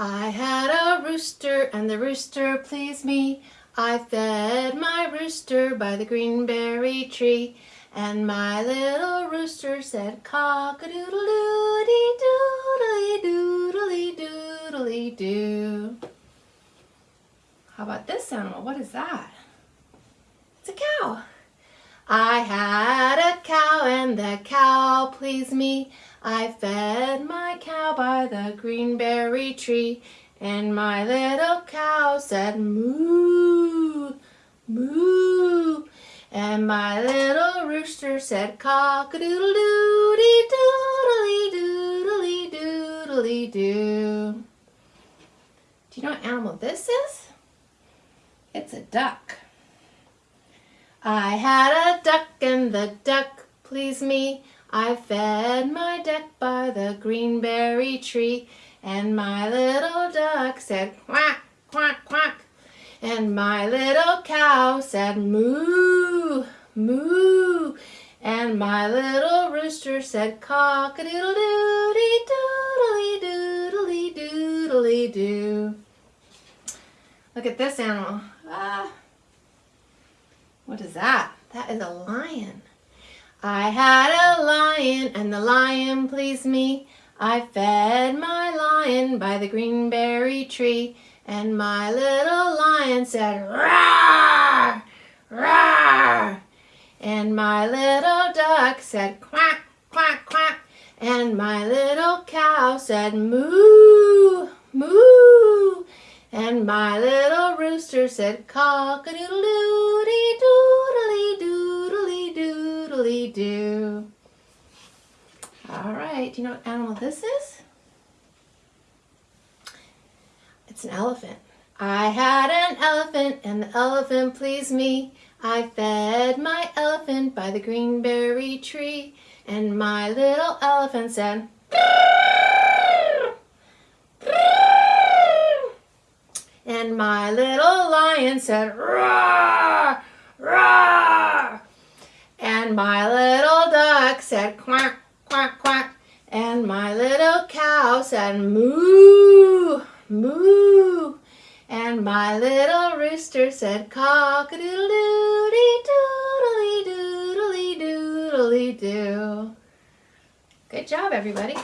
I had a rooster and the rooster pleased me. I fed my rooster by the greenberry tree. And my little rooster said cock-a-doodle-doodly doodly doodly doodly doo. How about this animal? What is that? It's a cow. I had a cow and the cow pleased me. I fed my cow by the greenberry tree and my little cow said moo, moo. And my little rooster said cock-a-doodle-doody doodly doodly doodly doo. Do you know what animal this is? It's a duck. I had a duck and the duck pleased me. I fed my duck by the greenberry tree and my little duck said quack, quack, quack. And my little cow said moo, moo. And my little rooster said cock-a-doodle-doody doodly doodly doodly doo. Look at this animal. Ah. What is that? That is a lion. I had a lion and the lion pleased me. I fed my lion by the greenberry tree and my little lion said "Rawr, rawr," And my little duck said quack, quack, quack. And my little cow said moo, moo. And my little rooster said cock-a-doodle-doody doodly doo. All right, do you know what animal this is? It's an elephant. I had an elephant and the elephant pleased me. I fed my elephant by the greenberry tree and my little elephant said, And my little lion said, "Roar, roar!" And my little duck said, quack, quack, quack. And my little cow said, moo, moo. And my little rooster said, cock-a-doodle-doody, doodly, doodly, doodly, doo. Good job, everybody.